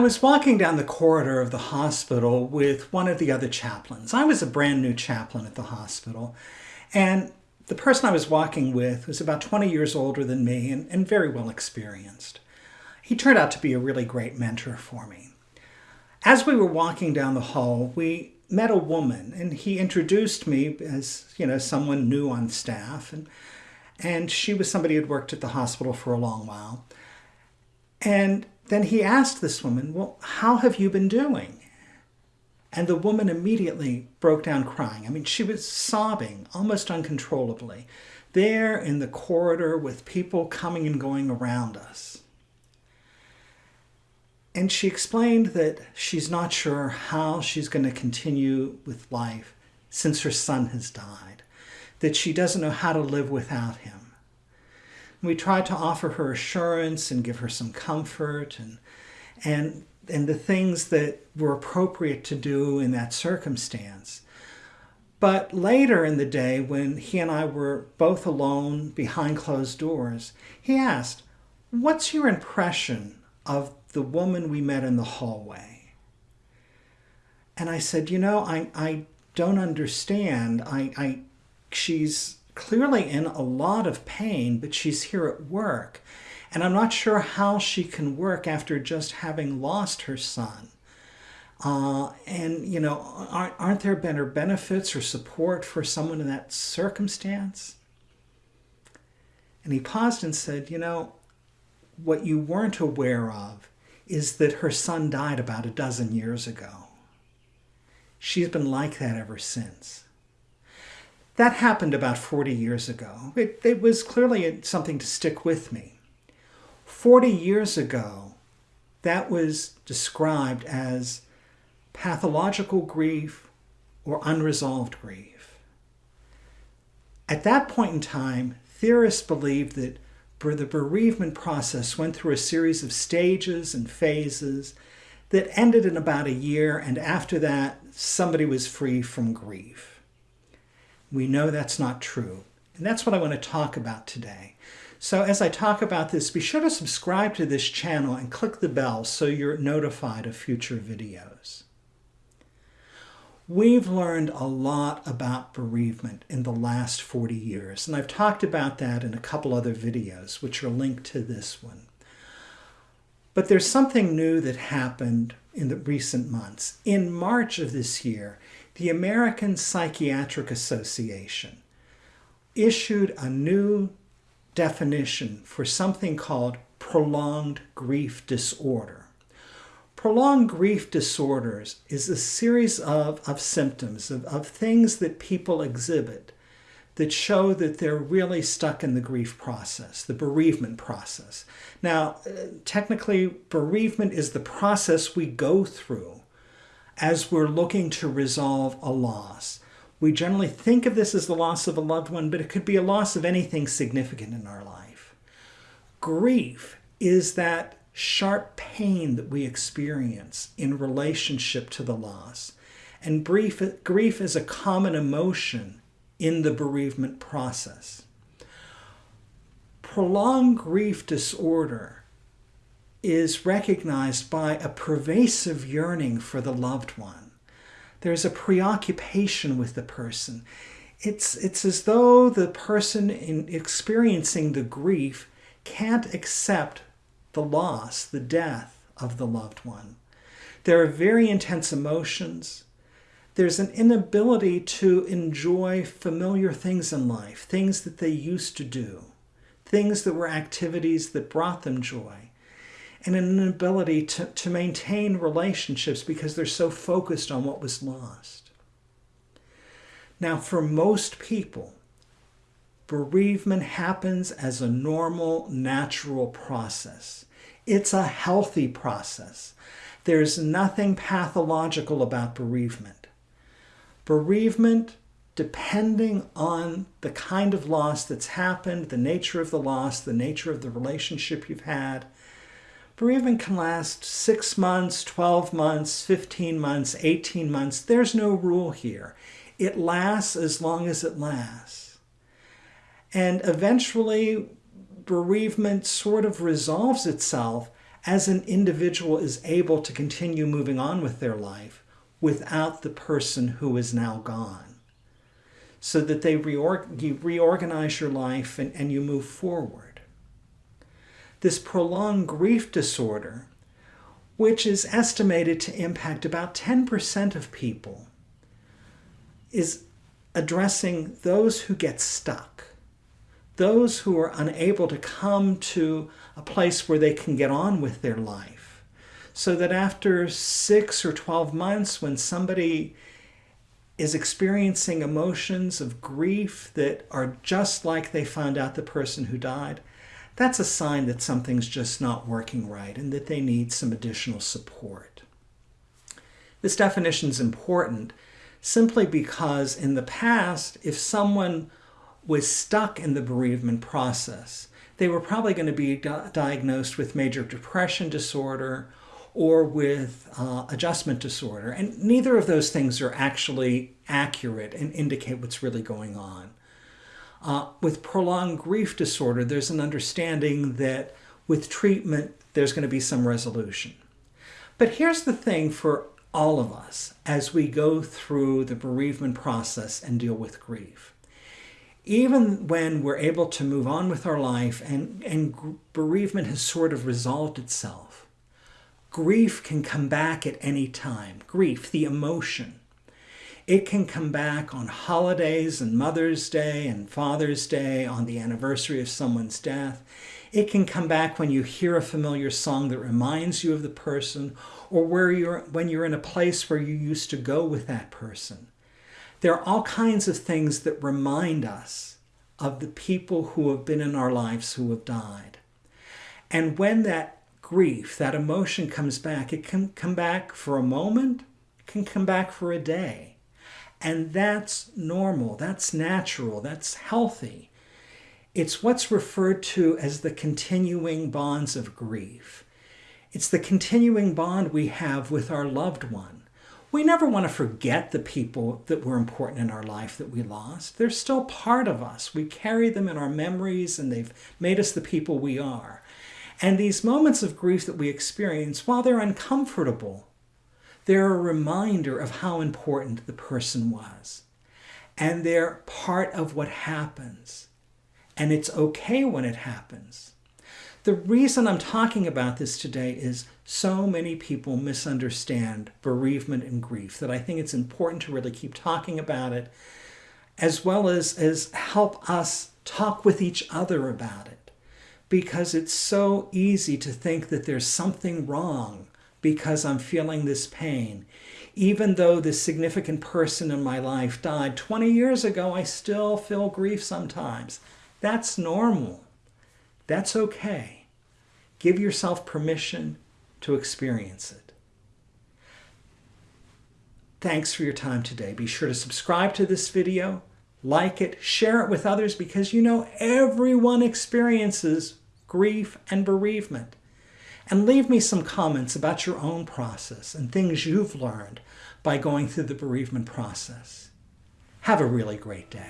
was walking down the corridor of the hospital with one of the other chaplains. I was a brand new chaplain at the hospital, and the person I was walking with was about 20 years older than me and, and very well experienced. He turned out to be a really great mentor for me. As we were walking down the hall, we met a woman, and he introduced me as you know someone new on staff, and and she was somebody who had worked at the hospital for a long while. And then he asked this woman, "Well, how have you been doing?" And the woman immediately broke down crying. I mean, she was sobbing almost uncontrollably, there in the corridor with people coming and going around us. And she explained that she's not sure how she's going to continue with life since her son has died, that she doesn't know how to live without him. We tried to offer her assurance and give her some comfort and, and and the things that were appropriate to do in that circumstance. But later in the day, when he and I were both alone behind closed doors, he asked, What's your impression of the woman we met in the hallway? And I said, You know, I, I don't understand. I, I, she's clearly in a lot of pain, but she's here at work. And I'm not sure how she can work after just having lost her son. Uh, and, you know, aren't, aren't there better benefits or support for someone in that circumstance? And he paused and said, You know, what you weren't aware of is that her son died about a dozen years ago. She's been like that ever since. That happened about 40 years ago. It, it was clearly something to stick with me. 40 years ago, that was described as pathological grief or unresolved grief. At that point in time, theorists believed that the bereavement process went through a series of stages and phases that ended in about a year, and after that, somebody was free from grief. We know that's not true, and that's what I want to talk about today. So as I talk about this, be sure to subscribe to this channel and click the bell so you're notified of future videos. We've learned a lot about bereavement in the last 40 years, and I've talked about that in a couple other videos, which are linked to this one. But there's something new that happened in the recent months. In March of this year, the American Psychiatric Association issued a new definition for something called prolonged grief disorder. Prolonged grief disorders is a series of, of symptoms, of, of things that people exhibit that show that they're really stuck in the grief process, the bereavement process. Now, uh, technically, bereavement is the process we go through as we're looking to resolve a loss. We generally think of this as the loss of a loved one, but it could be a loss of anything significant in our life. Grief is that sharp pain that we experience in relationship to the loss. And grief, grief is a common emotion in the bereavement process. Prolonged grief disorder is recognized by a pervasive yearning for the loved one there's a preoccupation with the person. It's, it's as though the person in experiencing the grief can't accept the loss, the death of the loved one. There are very intense emotions. There's an inability to enjoy familiar things in life, things that they used to do, things that were activities that brought them joy and an inability to, to maintain relationships because they're so focused on what was lost. Now, for most people, bereavement happens as a normal, natural process. It's a healthy process. There's nothing pathological about bereavement. Bereavement, depending on the kind of loss that's happened, the nature of the loss, the nature of the relationship you've had, Bereavement can last 6 months, 12 months, 15 months, 18 months. There's no rule here. It lasts as long as it lasts. And eventually, bereavement sort of resolves itself as an individual is able to continue moving on with their life without the person who is now gone. So that they reorg you reorganize your life and, and you move forward. This prolonged grief disorder, which is estimated to impact about 10% of people, is addressing those who get stuck, those who are unable to come to a place where they can get on with their life. So that after six or 12 months, when somebody is experiencing emotions of grief that are just like they found out the person who died, that's a sign that something's just not working right and that they need some additional support. This definition is important simply because in the past, if someone was stuck in the bereavement process, they were probably going to be di diagnosed with major depression disorder or with uh, adjustment disorder. And neither of those things are actually accurate and indicate what's really going on. Uh, with prolonged grief disorder, there's an understanding that with treatment, there's going to be some resolution. But here's the thing for all of us as we go through the bereavement process and deal with grief even when we're able to move on with our life and, and bereavement has sort of resolved itself, grief can come back at any time. Grief, the emotion. It can come back on holidays and Mother's Day and Father's Day, on the anniversary of someone's death. It can come back when you hear a familiar song that reminds you of the person or where you're, when you're in a place where you used to go with that person. There are all kinds of things that remind us of the people who have been in our lives who have died. And when that grief, that emotion comes back, it can come back for a moment, it can come back for a day. And that's normal, that's natural, that's healthy. It's what's referred to as the continuing bonds of grief. It's the continuing bond we have with our loved one we never want to forget the people that were important in our life that we lost. They're still part of us. We carry them in our memories and they've made us the people we are. And these moments of grief that we experience, while they're uncomfortable, they're a reminder of how important the person was. And they're part of what happens. And it's okay when it happens. The reason I'm talking about this today is so many people misunderstand bereavement and grief that I think it's important to really keep talking about it as well as, as help us talk with each other about it. Because it's so easy to think that there's something wrong because I'm feeling this pain. Even though this significant person in my life died 20 years ago, I still feel grief sometimes. That's normal. That's okay. Give yourself permission to experience it. Thanks for your time today. Be sure to subscribe to this video, like it, share it with others because you know everyone experiences grief and bereavement. And leave me some comments about your own process and things you've learned by going through the bereavement process. Have a really great day.